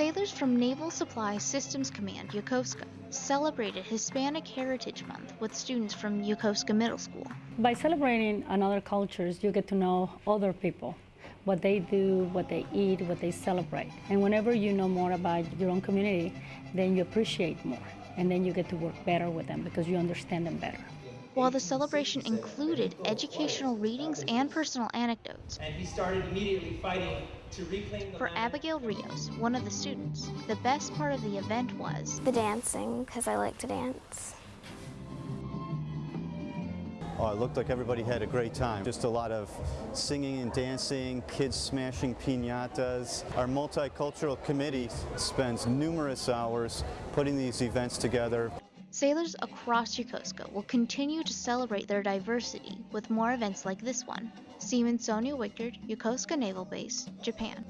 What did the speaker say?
Sailors from Naval Supply Systems Command Yokosuka celebrated Hispanic Heritage Month with students from Yokosuka Middle School. By celebrating another cultures, you get to know other people, what they do, what they eat, what they celebrate. And whenever you know more about your own community, then you appreciate more. And then you get to work better with them because you understand them better. While the celebration included educational readings and personal anecdotes, and he started immediately fighting to reclaim the for land. Abigail Rios, one of the students, the best part of the event was The dancing, because I like to dance. Oh, it looked like everybody had a great time. Just a lot of singing and dancing, kids smashing piñatas. Our multicultural committee spends numerous hours putting these events together. Sailors across Yokosuka will continue to celebrate their diversity with more events like this one. Seaman Sonia Wickard, Yokosuka Naval Base, Japan.